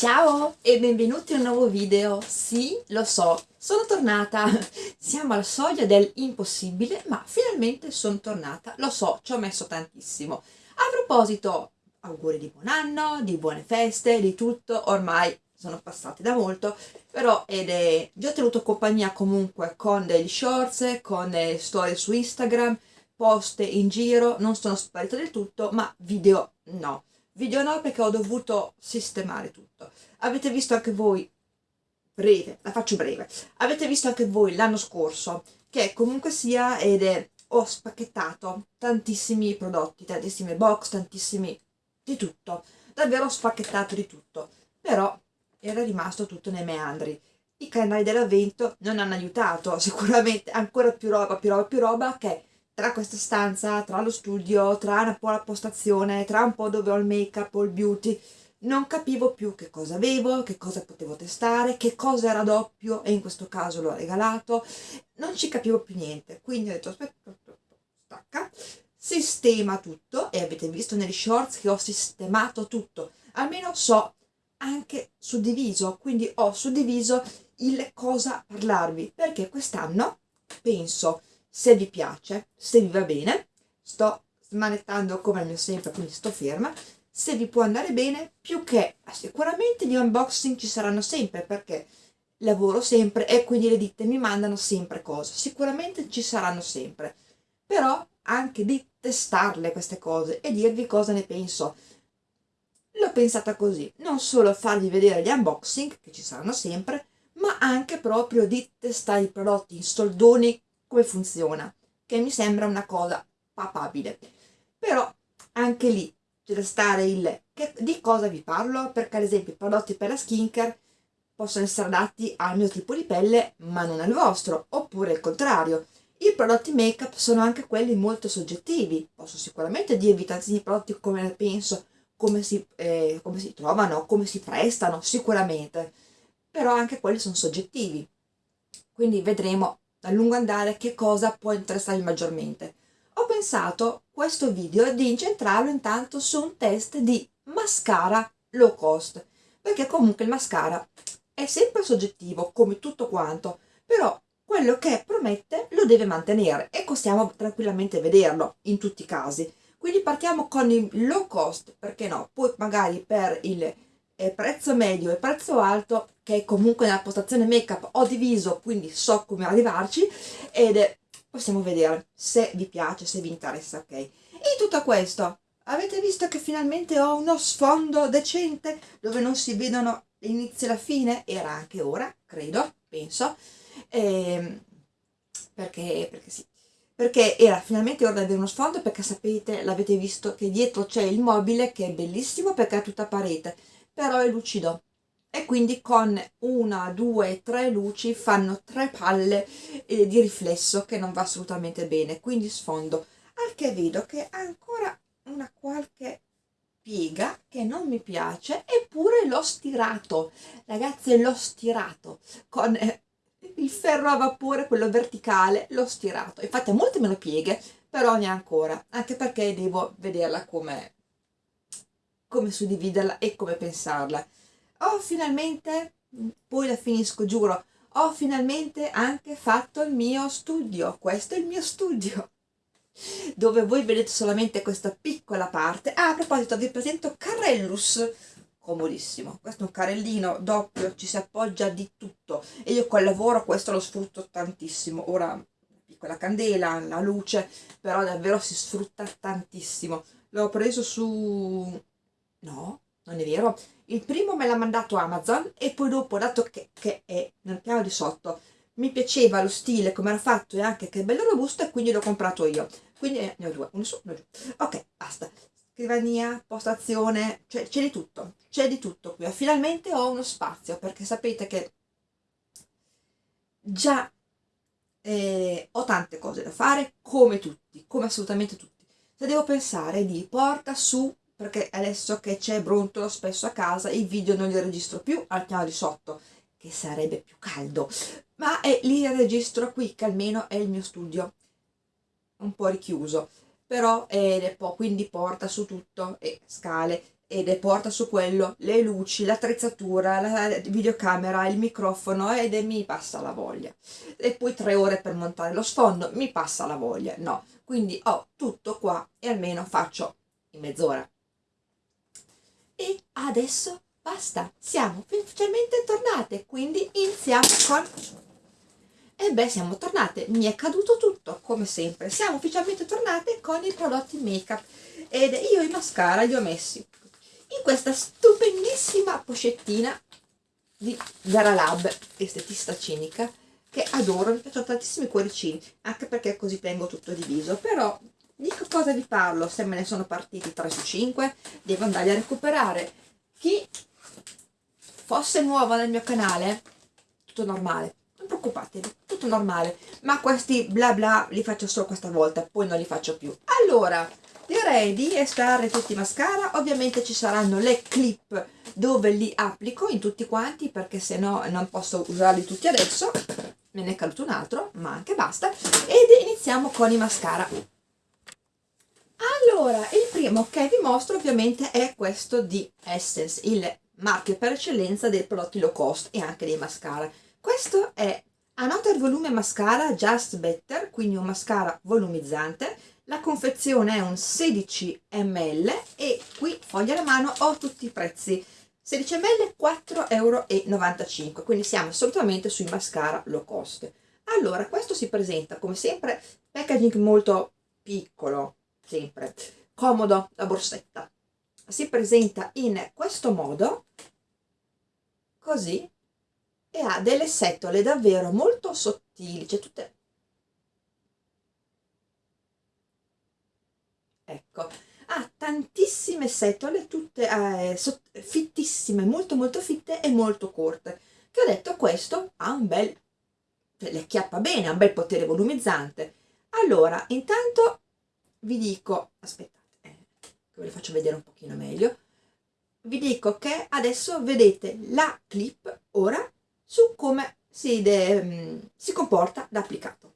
Ciao e benvenuti in un nuovo video. Sì, lo so, sono tornata. Siamo alla soglia del impossibile, ma finalmente sono tornata. Lo so, ci ho messo tantissimo. A proposito, auguri di buon anno, di buone feste, di tutto. Ormai sono passati da molto, però ed è già tenuto compagnia comunque con degli shorts, con storie su Instagram, post in giro, non sono sparito del tutto, ma video no video no perché ho dovuto sistemare tutto. Avete visto anche voi breve, la faccio breve. Avete visto anche voi l'anno scorso che comunque sia ed è ho spacchettato tantissimi prodotti tantissime box, tantissimi di tutto. Davvero ho spacchettato di tutto. Però era rimasto tutto nei meandri. I canali dell'avvento non hanno aiutato sicuramente ancora più roba, più roba, più roba che tra questa stanza, tra lo studio, tra un po' la postazione, tra un po' dove ho il make up o il beauty, non capivo più che cosa avevo, che cosa potevo testare, che cosa era doppio e in questo caso l'ho regalato, non ci capivo più niente, quindi ho detto aspetta, stacca, sistema tutto. E avete visto negli shorts che ho sistemato tutto, almeno so anche suddiviso, quindi ho suddiviso il cosa parlarvi, perché quest'anno penso se vi piace, se vi va bene, sto smanettando come al mio sempre, quindi sto ferma, se vi può andare bene, più che sicuramente gli unboxing ci saranno sempre, perché lavoro sempre e quindi le ditte mi mandano sempre cose, sicuramente ci saranno sempre, però anche di testarle queste cose e dirvi cosa ne penso. L'ho pensata così, non solo farvi vedere gli unboxing, che ci saranno sempre, ma anche proprio di testare i prodotti in soldoni come funziona, che mi sembra una cosa papabile. Però anche lì c'è da stare il che, di cosa vi parlo, perché ad esempio i prodotti per la skincare possono essere adatti al mio tipo di pelle ma non al vostro, oppure il contrario. I prodotti make up sono anche quelli molto soggettivi, posso sicuramente dirvi tantissimi prodotti come penso, come si, eh, come si trovano, come si prestano, sicuramente, però anche quelli sono soggettivi. Quindi vedremo a lungo andare che cosa può interessarvi maggiormente. Ho pensato questo video di incentrarlo intanto su un test di mascara low cost, perché comunque il mascara è sempre soggettivo come tutto quanto, però quello che promette lo deve mantenere e possiamo tranquillamente vederlo in tutti i casi. Quindi partiamo con il low cost, perché no? Poi magari per il prezzo medio e prezzo alto che comunque nella postazione make up ho diviso quindi so come arrivarci ed è, possiamo vedere se vi piace se vi interessa ok. In tutto questo avete visto che finalmente ho uno sfondo decente dove non si vedono l'inizio e la fine? Era anche ora credo penso. Ehm, perché, perché sì. Perché era finalmente ora di avere uno sfondo perché sapete l'avete visto che dietro c'è il mobile che è bellissimo perché è tutta parete però è lucido e quindi con una, due, tre luci fanno tre palle eh, di riflesso che non va assolutamente bene, quindi sfondo. Al che vedo che ha ancora una qualche piega che non mi piace, eppure l'ho stirato, ragazzi l'ho stirato. Con eh, il ferro a vapore, quello verticale, l'ho stirato. Infatti ha molte meno pieghe, però ne ha ancora, anche perché devo vederla come come suddividerla e come pensarla. Ho finalmente, poi la finisco, giuro, ho finalmente anche fatto il mio studio. Questo è il mio studio dove voi vedete solamente questa piccola parte. Ah, a proposito, vi presento Carellus, comodissimo. Questo è un carellino doppio, ci si appoggia di tutto e io col lavoro questo lo sfrutto tantissimo. Ora, piccola candela, la luce, però davvero si sfrutta tantissimo. L'ho preso su No, non è vero. Il primo me l'ha mandato Amazon e poi dopo, dato che, che è nel piano di sotto, mi piaceva lo stile, come era fatto e anche che è bello robusto e quindi l'ho comprato io. Quindi eh, ne ho due, uno su, uno giù. Ok, basta. Scrivania, postazione, c'è di tutto. C'è di tutto qui. Finalmente ho uno spazio perché sapete che già eh, ho tante cose da fare come tutti, come assolutamente tutti. Se devo pensare di porta su perché adesso che c'è brontolo spesso a casa i video non li registro più al piano di sotto che sarebbe più caldo. Ma è, li registro qui che almeno è il mio studio. Un po' richiuso però è po' quindi porta su tutto e scale ed è porta su quello le luci, l'attrezzatura, la videocamera, il microfono ed è, mi passa la voglia. E poi tre ore per montare lo sfondo mi passa la voglia no. Quindi ho tutto qua e almeno faccio in mezz'ora e adesso basta siamo ufficialmente tornate quindi iniziamo con e beh siamo tornate mi è caduto tutto come sempre. Siamo ufficialmente tornate con i prodotti make up ed io i mascara li ho messi in questa stupendissima pochettina di Gara Lab estetista cinica che adoro, mi piacciono tantissimi cuoricini anche perché così tengo tutto diviso però di cosa vi parlo? Se me ne sono partiti 3 su 5 devo andarli a recuperare. Chi fosse nuovo nel mio canale tutto normale. Non preoccupatevi tutto normale. Ma questi bla bla li faccio solo questa volta poi non li faccio più. Allora direi di estrarre tutti i mascara. Ovviamente ci saranno le clip dove li applico in tutti quanti perché se no non posso usarli tutti adesso. Me ne è caduto un altro ma anche basta. Ed iniziamo con i mascara allora il primo che vi mostro ovviamente è questo di Essence il marchio per eccellenza dei prodotti low cost e anche dei mascara. Questo è Another Volume Mascara Just Better, quindi un mascara volumizzante. La confezione è un 16 ml e qui, foglia alla mano, ho tutti i prezzi. 16 ml 4,95 euro, quindi siamo assolutamente sui mascara low cost. Allora, questo si presenta come sempre packaging molto piccolo, sempre, comodo, la borsetta. Si presenta in questo modo così e ha delle setole davvero molto sottili, cioè tutte ecco, ha tantissime setole, tutte eh, fittissime, molto molto fitte e molto corte, che ho detto questo ha un bel, le acchiappa bene, ha un bel potere volumizzante. Allora, intanto vi dico, aspettate, eh, ve le faccio vedere un pochino meglio, vi dico che adesso vedete la clip ora su come si, de, mm, si comporta da applicato.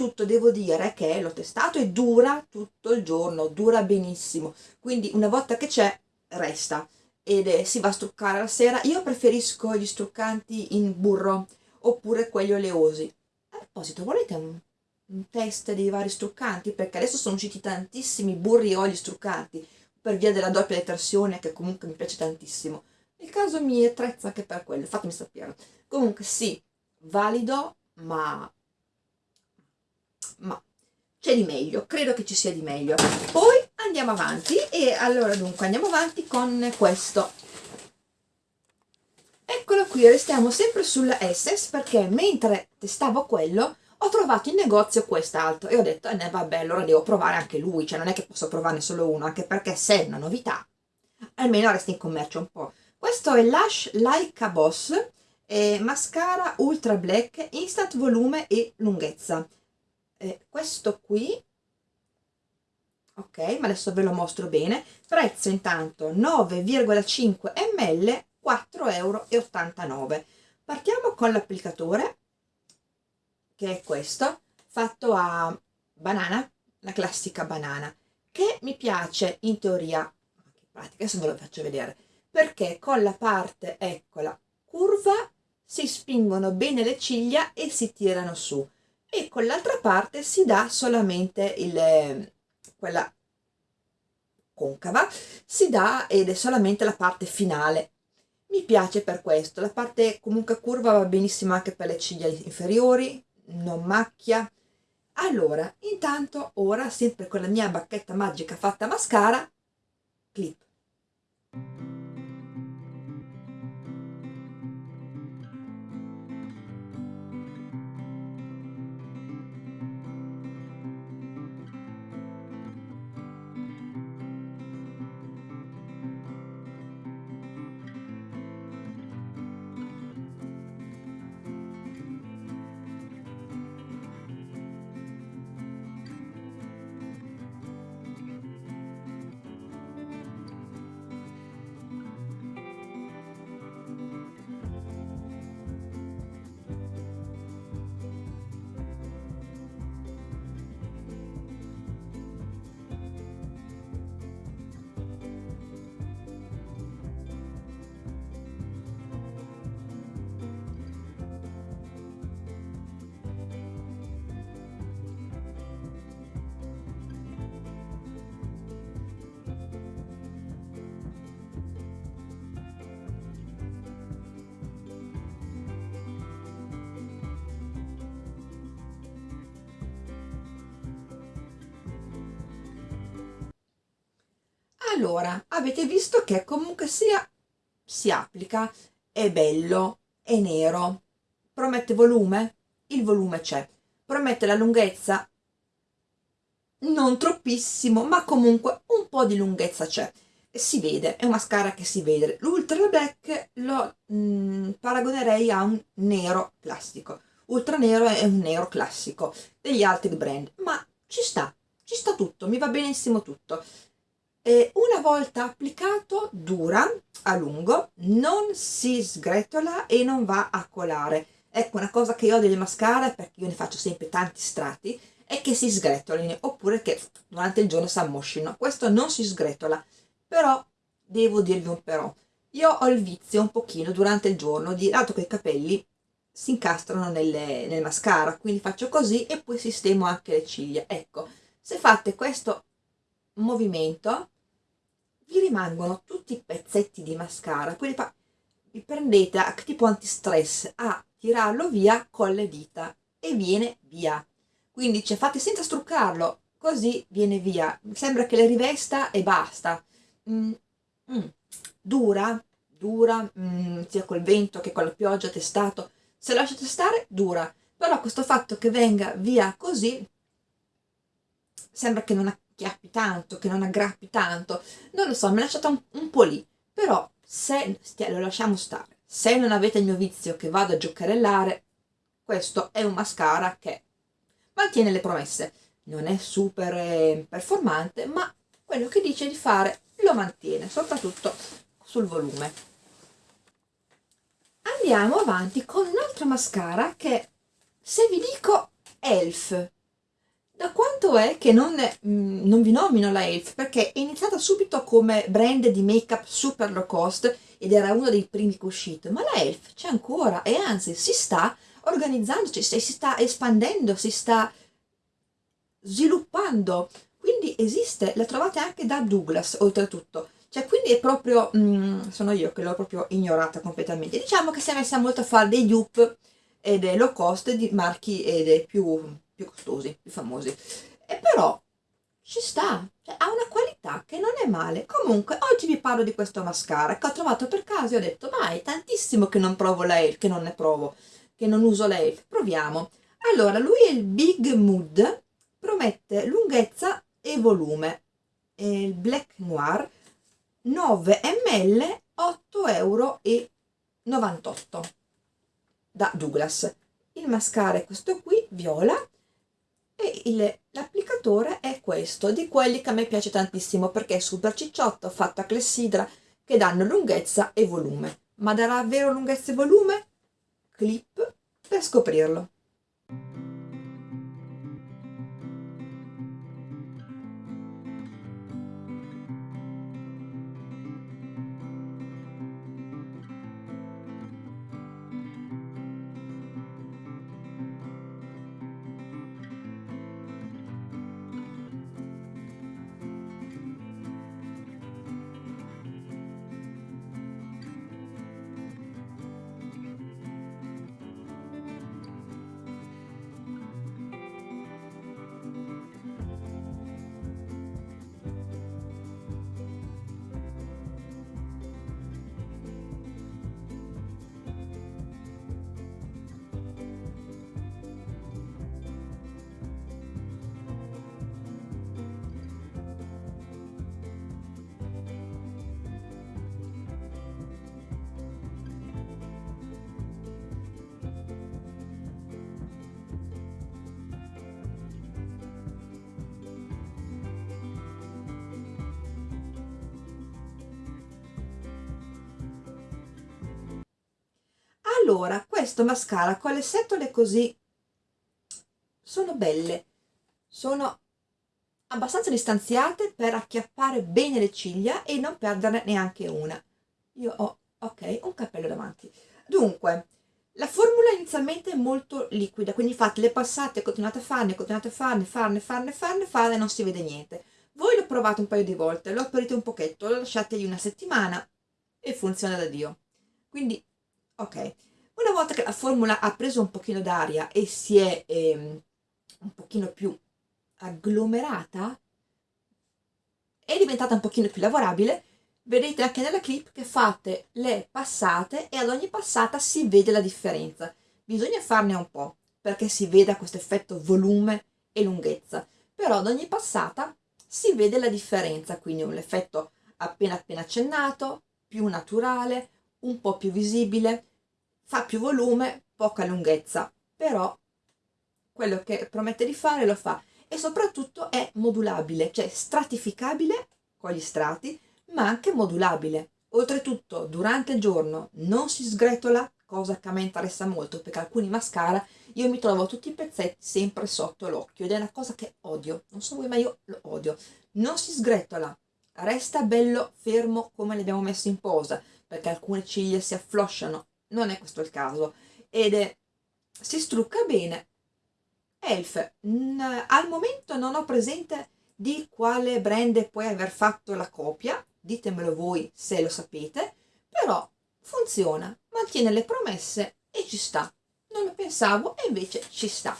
Soprattutto devo dire che l'ho testato e dura tutto il giorno, dura benissimo, quindi una volta che c'è resta ed è, si va a struccare la sera. Io preferisco gli struccanti in burro oppure quelli oleosi. A proposito, volete un, un test dei vari struccanti? Perché adesso sono usciti tantissimi burri e oli struccanti per via della doppia detersione che comunque mi piace tantissimo. Il caso mi attrezza anche per quello, fatemi sapere. Comunque sì, valido, ma ma c'è di meglio, credo che ci sia di meglio. Poi andiamo avanti e allora dunque andiamo avanti con questo. Eccolo qui, restiamo sempre sulla Essex perché mentre testavo quello ho trovato in negozio quest'altro e ho detto, eh vabbè, allora devo provare anche lui, cioè non è che posso provarne solo uno, anche perché se è una novità, almeno resta in commercio un po'. Questo è Lush Like a Boss, eh, mascara Ultra Black, Instant Volume e Lunghezza eh, questo qui ok ma adesso ve lo mostro bene. Prezzo intanto 9,5 ml 4,89 euro partiamo con l'applicatore che è questo fatto a banana la classica banana, che mi piace in teoria, in pratica, adesso ve lo faccio vedere, perché con la parte, eccola, curva si spingono bene le ciglia e si tirano su e con l'altra parte si dà solamente il, quella concava, si dà ed è solamente la parte finale. Mi piace per questo, la parte comunque curva va benissimo anche per le ciglia inferiori, non macchia. Allora, intanto ora, sempre con la mia bacchetta magica fatta mascara, clip. Allora avete visto che comunque sia si applica. È bello è nero. Promette volume? Il volume c'è. Promette la lunghezza? Non troppissimo ma comunque un po' di lunghezza c'è. Si vede, è un mascara che si vede. L'ultra black lo mh, mm, paragonerei a un nero classico. Ultra nero è un nero classico degli altri brand ma ci sta, ci sta tutto, mi va benissimo tutto e una volta applicato dura a lungo, non si sgretola e non va a colare. Ecco una cosa che io ho delle mascara, perché io ne faccio sempre tanti strati, è che si sgretolino oppure che durante il giorno si ammoscino. Questo non si sgretola, però devo dirvi un però. Io ho il vizio un pochino durante il giorno di, dato che i capelli si incastrano nelle, nel mascara, quindi faccio così e poi sistemo anche le ciglia. Ecco, se fate questo movimento vi rimangono tutti i pezzetti di mascara poi vi prendete tipo antistress a tirarlo via con le dita e viene via. Quindi cioè, fate senza struccarlo così viene via. Sembra che le rivesta e basta. Mm, mm. dura dura mm, sia col vento che con la pioggia testato. Se lasciate stare dura. Però questo fatto che venga via così sembra che non acchiappi tanto, che non aggrappi tanto, non lo so, mi è lasciata un, un po' lì, però se lo lasciamo stare, se non avete il mio vizio che vado a giocherellare, questo è un mascara che mantiene le promesse, non è super eh, performante, ma quello che dice di fare lo mantiene, soprattutto sul volume. Andiamo avanti con un altro mascara che, se vi dico Elf, da quanto è che non, mm, non vi nomino la Elf? Perché è iniziata subito come brand di make-up super low cost ed era uno dei primi che è uscito, ma la Elf c'è ancora e anzi si sta organizzandoci, si sta espandendo, si sta sviluppando, quindi esiste, la trovate anche da Douglas oltretutto, cioè quindi è proprio, mm, sono io che l'ho proprio ignorata completamente, diciamo che si è messa molto a fare dei dupe ed è low cost di marchi ed è più più costosi, più famosi. E però ci sta, cioè, ha una qualità che non è male. Comunque, oggi vi parlo di questo mascara che ho trovato per caso e ho detto, ma è tantissimo che non provo la che non ne provo, che non uso la. Proviamo. Allora, lui è il Big Mood, promette lunghezza e volume. È il Black Noir, 9 ml, 8,98 euro da Douglas. Il mascara è questo qui, viola, e l'applicatore è questo, di quelli che a me piace tantissimo perché è super cicciotto, fatto a clessidra, che danno lunghezza e volume. Ma darà vero lunghezza e volume? Clip per scoprirlo. Allora questo mascara con le setole così? Sono belle. Sono abbastanza distanziate per acchiappare bene le ciglia e non perderne neanche una. Io ho ok un cappello davanti. Dunque la formula inizialmente è molto liquida quindi fate le passate continuate a farne continuate a farne farne farne farne farne non si vede niente. Voi lo provate un paio di volte lo aprite un pochetto lo lasciate lì una settimana e funziona da dio. Quindi ok volta che la formula ha preso un pochino d'aria e si è ehm, un pochino più agglomerata è diventata un pochino più lavorabile vedete anche nella clip che fate le passate e ad ogni passata si vede la differenza. Bisogna farne un po' perché si veda questo effetto volume e lunghezza però ad ogni passata si vede la differenza quindi un effetto appena appena accennato più naturale un po' più visibile fa più volume poca lunghezza però quello che promette di fare lo fa e soprattutto è modulabile cioè stratificabile con gli strati ma anche modulabile. Oltretutto, durante il giorno non si sgretola, cosa che a me interessa molto, perché alcuni mascara io mi trovo tutti i pezzetti sempre sotto l'occhio ed è una cosa che odio. Non so voi, ma io lo odio. Non si sgretola, resta bello fermo come li abbiamo messo in posa, perché alcune ciglia si afflosciano, non è questo il caso, ed è, si strucca bene. Elf, mh, al momento non ho presente di quale brand puoi aver fatto la copia, ditemelo voi se lo sapete, però funziona, mantiene le promesse e ci sta. Non lo pensavo e invece ci sta.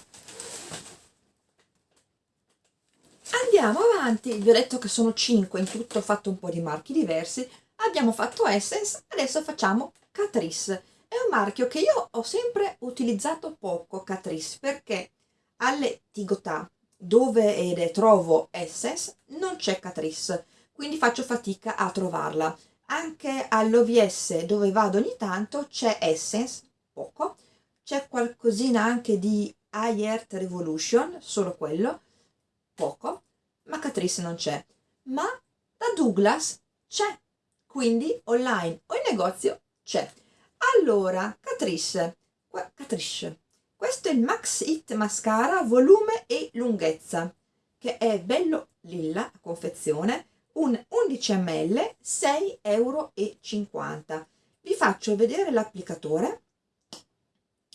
Andiamo avanti, vi ho detto che sono 5 in tutto, ho fatto un po' di marchi diversi, abbiamo fatto Essence, adesso facciamo Catrice. È un marchio che io ho sempre utilizzato poco, Catrice, perché alle Tigotà, dove trovo Essence, non c'è Catrice quindi faccio fatica a trovarla. Anche all'OVS dove vado ogni tanto c'è Essence, poco, c'è qualcosina anche di High Earth Revolution, solo quello, poco, ma Catrice non c'è. Ma da Douglas c'è, quindi online o in negozio c'è. Allora, Catrice, Catrice, questo è il Max It Mascara volume e lunghezza, che è bello lilla confezione, un 11 ml 6,50 euro vi faccio vedere l'applicatore.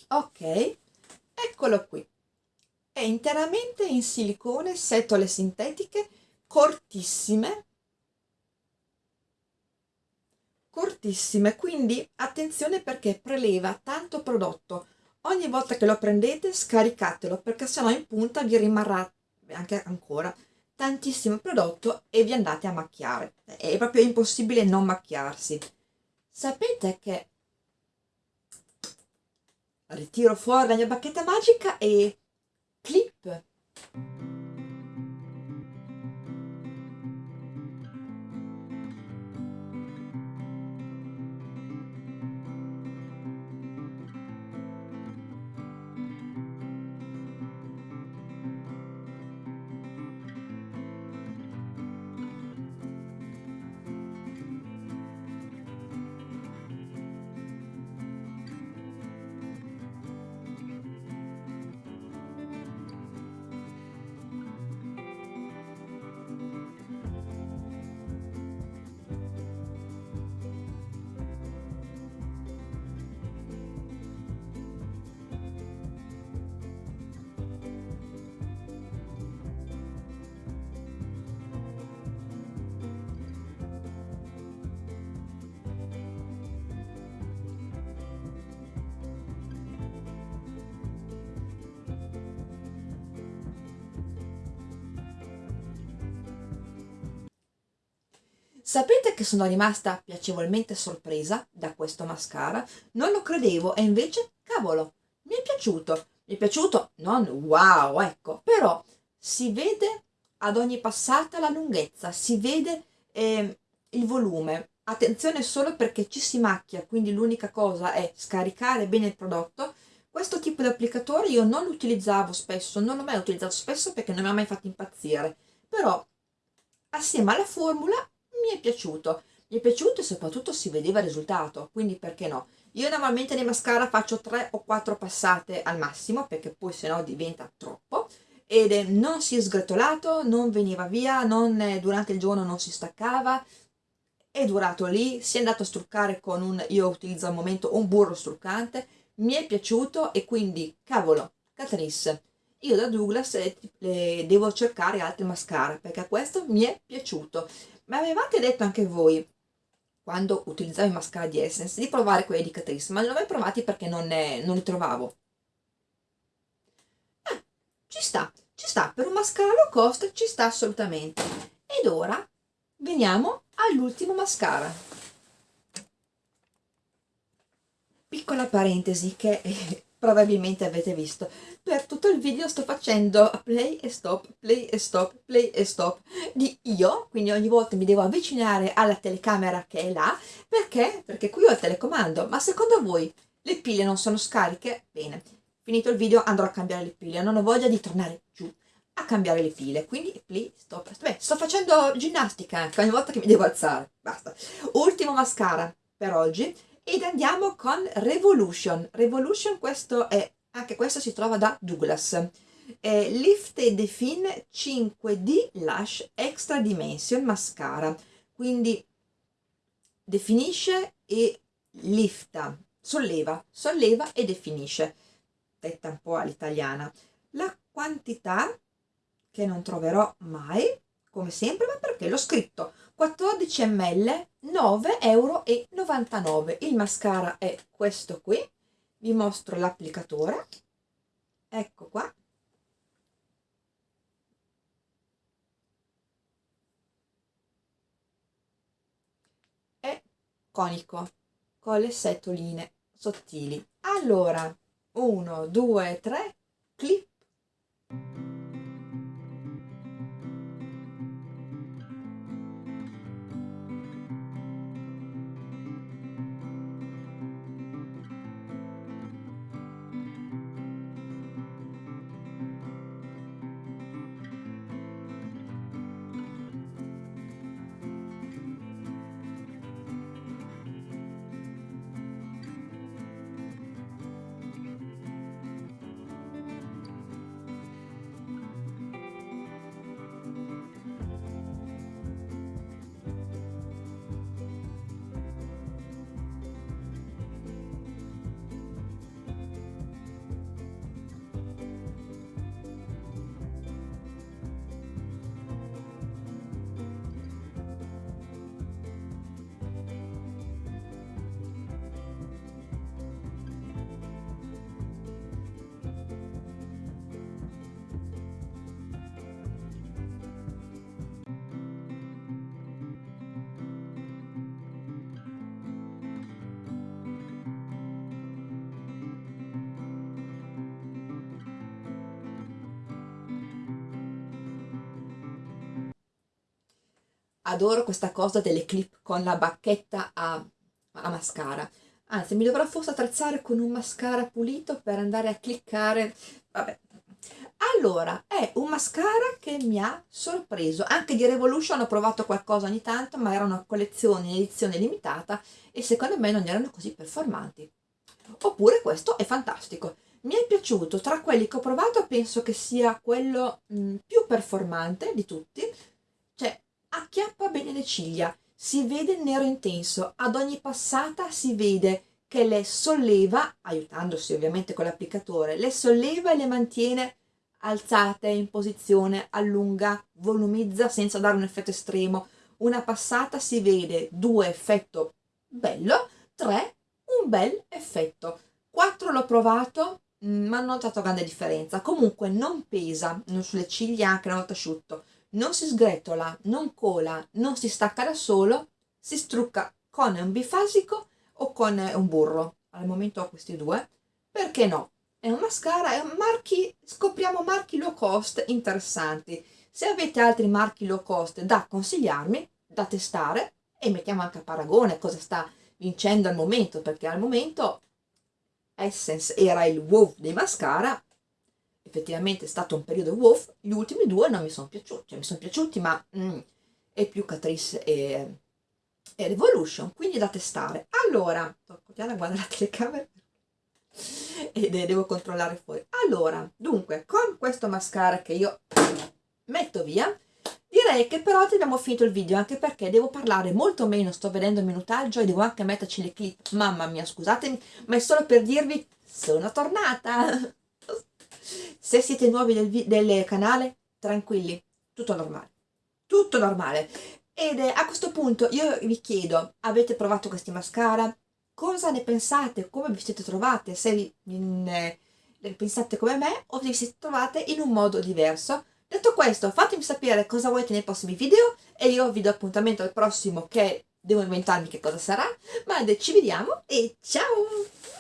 Ok eccolo qui. È interamente in silicone setole sintetiche cortissime cortissime quindi attenzione perché preleva tanto prodotto. Ogni volta che lo prendete scaricatelo perché sennò in punta vi rimarrà anche ancora tantissimo prodotto e vi andate a macchiare. È proprio impossibile non macchiarsi. Sapete che ritiro fuori la mia bacchetta magica e clip Sapete che sono rimasta piacevolmente sorpresa da questo mascara? Non lo credevo e invece, cavolo, mi è piaciuto. Mi è piaciuto, non wow, ecco, però si vede ad ogni passata la lunghezza, si vede eh, il volume. Attenzione solo perché ci si macchia, quindi l'unica cosa è scaricare bene il prodotto. Questo tipo di applicatore io non lo utilizzavo spesso, non l'ho mai utilizzato spesso perché non mi ha mai fatto impazzire, però assieme alla formula mi è piaciuto. Mi è piaciuto e soprattutto si vedeva il risultato quindi perché no? Io normalmente nei mascara faccio 3 o 4 passate al massimo perché poi sennò diventa troppo ed non si è sgretolato, non veniva via, non, durante il giorno non si staccava, è durato lì, si è andato a struccare con un, io utilizzo al momento un burro struccante, mi è piaciuto e quindi, cavolo, Catrice, io da Douglas eh, eh, devo cercare altri mascara perché questo mi è piaciuto. Ma avevate detto anche voi, quando utilizzavo i mascara di Essence, di provare quelli di Catrice, ma non li ho mai provati perché non, ne, non li trovavo ci sta, ci sta, per un mascara low cost ci sta assolutamente. Ed ora veniamo all'ultimo mascara. Piccola parentesi che eh, probabilmente avete visto. Per tutto il video sto facendo play e stop, play e stop, play e stop di io, quindi ogni volta mi devo avvicinare alla telecamera che è là, perché? Perché qui ho il telecomando, ma secondo voi le pile non sono scariche? Bene, finito il video andrò a cambiare le pile non ho voglia di tornare giù a cambiare le pile quindi please stop Beh, sto facendo ginnastica anche ogni volta che mi devo alzare basta ultimo mascara per oggi ed andiamo con Revolution. Revolution questo è anche questo si trova da Douglas. È Lift e Define 5D Lash Extra Dimension Mascara. Quindi definisce e lifta solleva solleva e definisce. Detta un po' all'italiana. La quantità, che non troverò mai, come sempre, ma perché l'ho scritto, 14 ml, 9,99 euro. Il mascara è questo qui, vi mostro l'applicatore, ecco qua. È conico, con le setoline sottili. Allora, 1, 2, 3, clip. Adoro questa cosa delle clip con la bacchetta a, a mascara. Anzi mi dovrò forse attrezzare con un mascara pulito per andare a cliccare. Vabbè. Allora è un mascara che mi ha sorpreso. Anche di Revolution ho provato qualcosa ogni tanto ma erano collezioni in edizione limitata e secondo me non erano così performanti. Oppure questo è fantastico. Mi è piaciuto. Tra quelli che ho provato penso che sia quello mh, più performante di tutti acchiappa bene le ciglia, si vede nero intenso, ad ogni passata si vede che le solleva, aiutandosi ovviamente con l'applicatore, le solleva e le mantiene alzate in posizione, allunga, volumizza senza dare un effetto estremo. Una passata si vede, due effetto bello, tre un bel effetto. Quattro l'ho provato, mm, ma non ho notato grande differenza. Comunque non pesa, non sulle ciglia anche una volta asciutto non si sgretola, non cola, non si stacca da solo, si strucca con un bifasico o con un burro. Al momento ho questi due, perché no? È un mascara, è un marchi, scopriamo marchi low cost interessanti. Se avete altri marchi low cost da consigliarmi, da testare, e mettiamo anche a paragone cosa sta vincendo al momento, perché al momento Essence era il wow dei mascara, effettivamente è stato un periodo wolf, gli ultimi due non mi sono piaciuti, cioè mi sono piaciuti ma mm, è più Catrice e, è Revolution, quindi da testare. Allora, sto a guardare la telecamera e devo controllare fuori. Allora, dunque, con questo mascara che io metto via, direi che per oggi abbiamo finito il video, anche perché devo parlare molto meno, sto vedendo il minutaggio e devo anche metterci le clip. Mamma mia, scusatemi, ma è solo per dirvi, sono tornata! Se siete nuovi del, del canale, tranquilli, tutto normale. Tutto normale. Ed eh, a questo punto io vi chiedo, avete provato questi mascara? Cosa ne pensate? Come vi siete trovate? Se vi, in, eh, pensate come me o vi siete trovate in un modo diverso? Detto questo, fatemi sapere cosa volete nei prossimi video e io vi do appuntamento al prossimo che devo inventarmi che cosa sarà, ma ci vediamo e ciao!